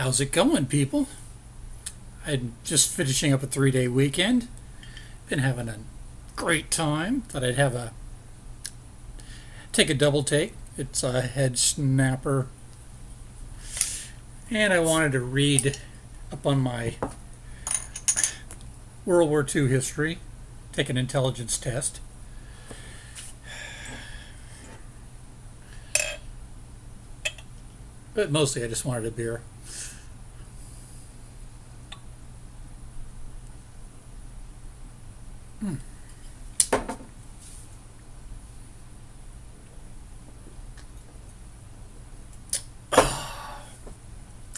How's it going, people? I'm just finishing up a three day weekend. Been having a great time. Thought I'd have a take a double take. It's a head snapper. And I wanted to read up on my World War II history, take an intelligence test. But mostly I just wanted a beer.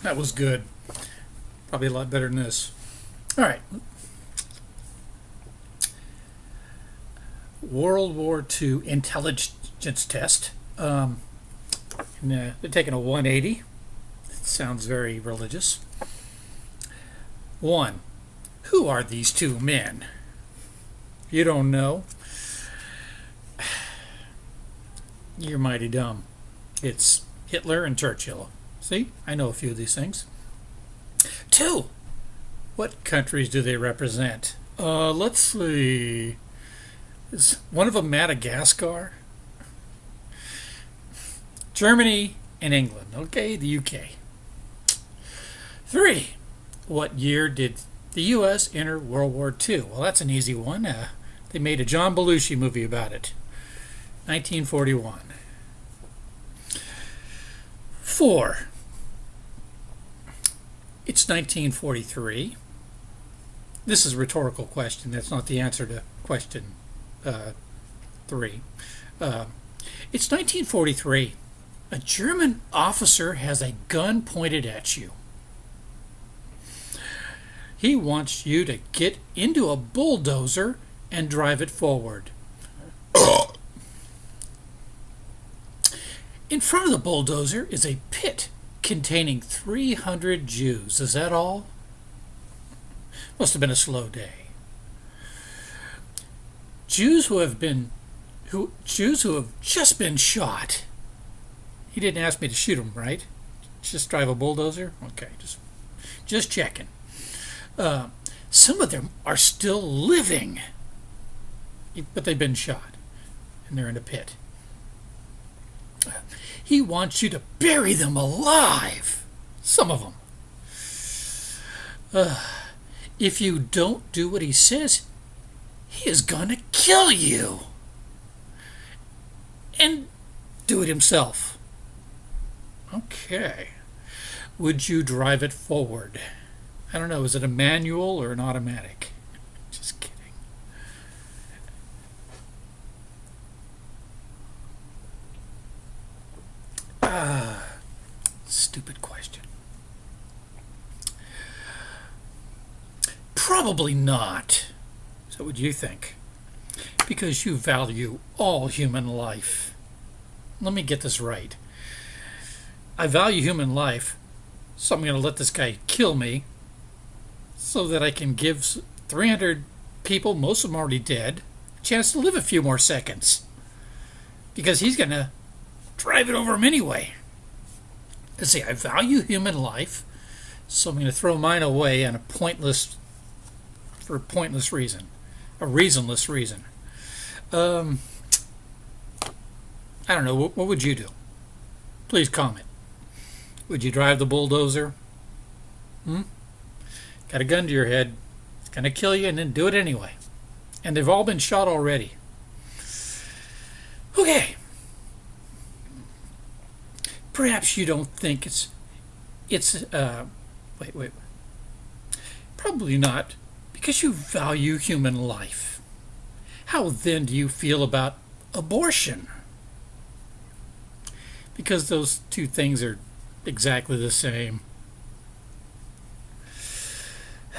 That was good. Probably a lot better than this. All right. World War II intelligence test. Um, and, uh, they're taking a 180. It sounds very religious. One. Who are these two men? You don't know. You're mighty dumb. It's Hitler and Churchill. See, I know a few of these things. Two. What countries do they represent? Uh, let's see. Is one of them Madagascar? Germany and England. Okay, the UK. Three. What year did the U.S. enter World War II? Well, that's an easy one. Uh, they made a John Belushi movie about it. 1941. Four. It's 1943. This is a rhetorical question. That's not the answer to question uh, three. Uh, it's 1943. A German officer has a gun pointed at you. He wants you to get into a bulldozer and drive it forward. In front of the bulldozer is a pit containing 300 Jews. Is that all? Must have been a slow day. Jews who have been who Jews who have just been shot. He didn't ask me to shoot them, right? Just drive a bulldozer? Okay, just just checking. Uh, some of them are still living, but they've been shot, and they're in a pit. He wants you to bury them alive. Some of them. Uh, if you don't do what he says, he is going to kill you. And do it himself. Okay. Would you drive it forward? I don't know, is it a manual or an automatic? Just kidding. Ah, stupid question. Probably not. So what would you think? Because you value all human life. Let me get this right. I value human life, so I'm going to let this guy kill me so that I can give 300 people, most of them already dead, a chance to live a few more seconds. Because he's going to drive it over them anyway. Let's see, I value human life, so I'm going to throw mine away on a pointless, for a pointless reason, a reasonless reason. Um, I don't know. What, what would you do? Please comment. Would you drive the bulldozer? Hmm? Got a gun to your head. It's going to kill you and then do it anyway. And they've all been shot already. Okay. Perhaps you don't think it's it's uh wait wait probably not because you value human life. How then do you feel about abortion? Because those two things are exactly the same.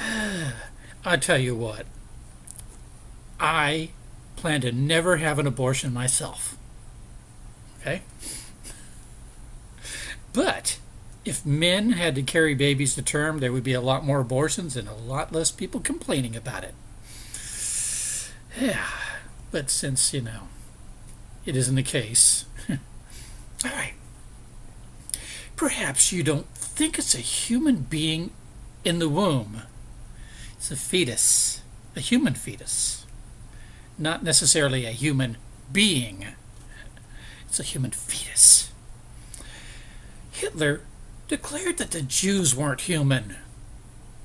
I tell you what, I plan to never have an abortion myself. Okay? But if men had to carry babies to term, there would be a lot more abortions and a lot less people complaining about it. Yeah, but since, you know, it isn't the case. All right. Perhaps you don't think it's a human being in the womb. It's a fetus, a human fetus, not necessarily a human being. It's a human fetus. Hitler declared that the Jews weren't human,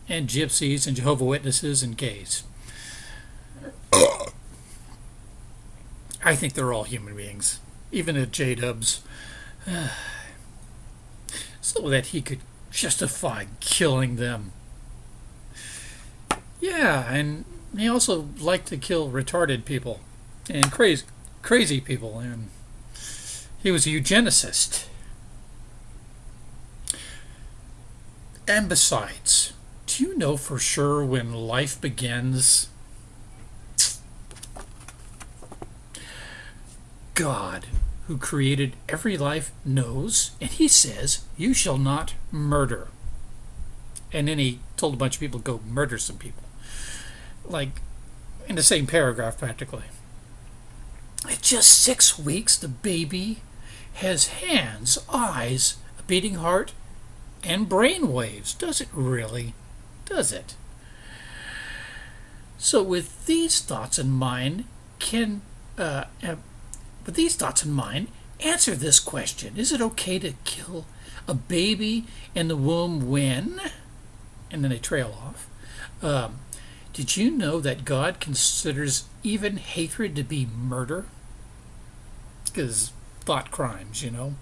and gypsies and Jehovah Witnesses and gays. I think they're all human beings, even the J Dubs, so that he could justify killing them. Yeah, and he also liked to kill retarded people and crazy, crazy people, and he was a eugenicist. And besides, do you know for sure when life begins? God, who created every life, knows, and he says, You shall not murder. And then he told a bunch of people go murder some people. Like in the same paragraph, practically. At just six weeks, the baby has hands, eyes, a beating heart, and brain waves. Does it really? Does it? So, with these thoughts in mind, can uh, with these thoughts in mind, answer this question: Is it okay to kill a baby in the womb when? And then they trail off. Um, did you know that God considers even hatred to be murder? Because thought crimes, you know.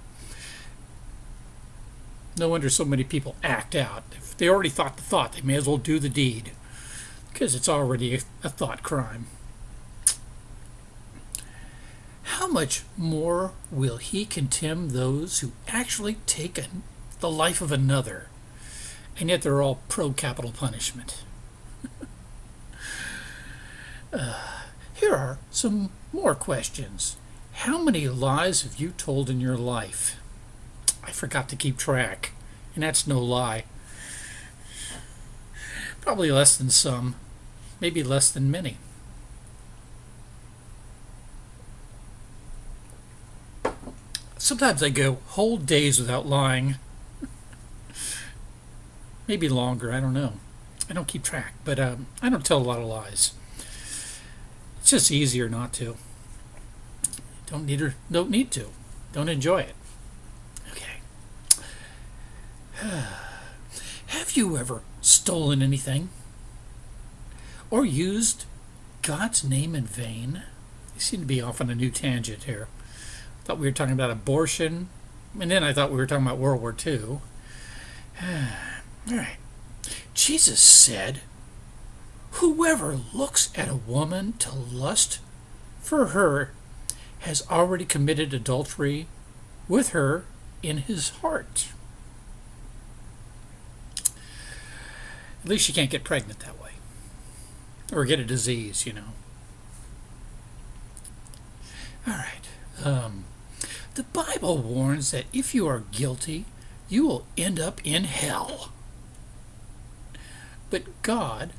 No wonder so many people act out. If they already thought the thought, they may as well do the deed. Because it's already a, a thought crime. How much more will he contemn those who actually take the life of another, and yet they're all pro capital punishment? uh, here are some more questions. How many lies have you told in your life? I forgot to keep track, and that's no lie. Probably less than some, maybe less than many. Sometimes I go whole days without lying. maybe longer, I don't know. I don't keep track, but um, I don't tell a lot of lies. It's just easier not to. Don't need or don't need to. Don't enjoy it. Have you ever stolen anything? Or used God's name in vain? You seem to be off on a new tangent here. I Thought we were talking about abortion, and then I thought we were talking about World War II. All right. Jesus said, Whoever looks at a woman to lust for her has already committed adultery with her in his heart. At least you can't get pregnant that way. Or get a disease, you know. All right. Um, the Bible warns that if you are guilty, you will end up in hell. But God,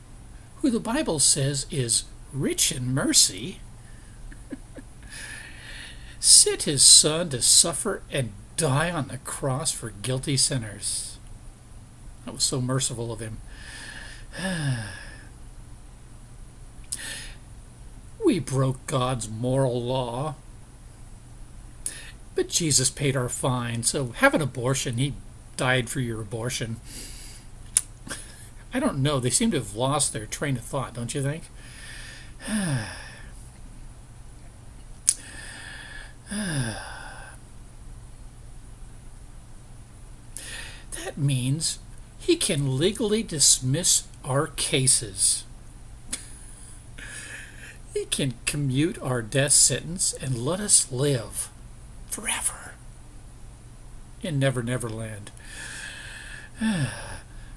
who the Bible says is rich in mercy, sent his son to suffer and die on the cross for guilty sinners. That was so merciful of him. we broke God's moral law. But Jesus paid our fine, so have an abortion. He died for your abortion. I don't know. They seem to have lost their train of thought, don't you think? that means he can legally dismiss our cases. he can commute our death sentence and let us live forever in Never Never Land.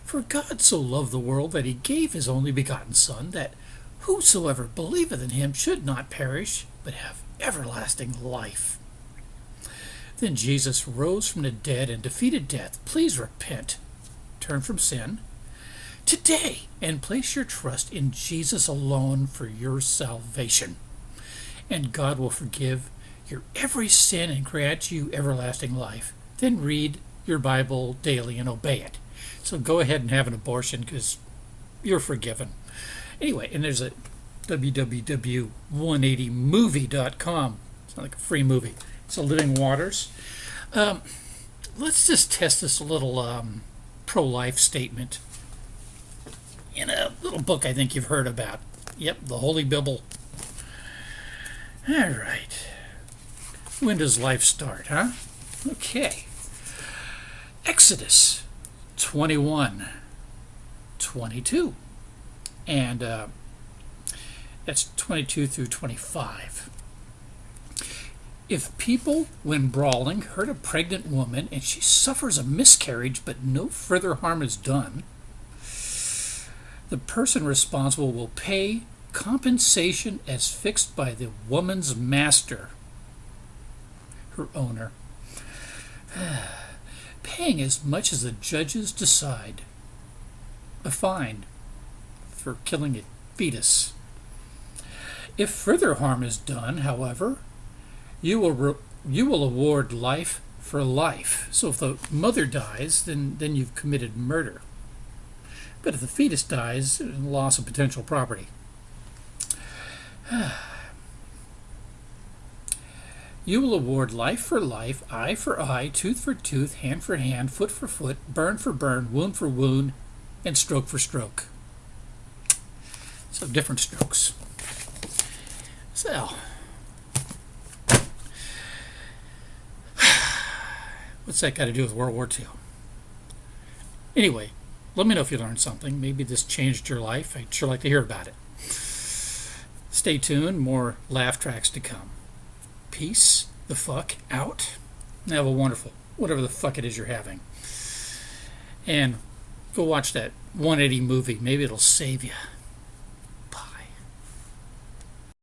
For God so loved the world that he gave his only begotten Son, that whosoever believeth in him should not perish, but have everlasting life. Then Jesus rose from the dead and defeated death. Please repent, turn from sin today, and place your trust in Jesus alone for your salvation. And God will forgive your every sin and grant you everlasting life. Then read your Bible daily and obey it. So go ahead and have an abortion because you're forgiven. Anyway, and there's a www.180movie.com. It's not like a free movie. It's a Living Waters. Um, let's just test this a little um, pro-life statement in a little book I think you've heard about. Yep, the Holy Bible. All right. When does life start, huh? Okay. Exodus 21, 22. And uh, that's 22 through 25. If people, when brawling, hurt a pregnant woman and she suffers a miscarriage but no further harm is done, the person responsible will pay compensation as fixed by the woman's master, her owner, paying as much as the judges decide. A fine for killing a fetus. If further harm is done, however, you will you will award life for life. So if the mother dies, then then you've committed murder. But if the fetus dies, loss of potential property. You will award life for life, eye for eye, tooth for tooth, hand for hand, foot for foot, burn for burn, wound for wound, and stroke for stroke. So different strokes. So, what's that got to do with World War II? Anyway, let me know if you learned something. Maybe this changed your life. I'd sure like to hear about it. Stay tuned, more laugh tracks to come. Peace the fuck out. Have a wonderful, whatever the fuck it is you're having. And go watch that 180 movie. Maybe it'll save you.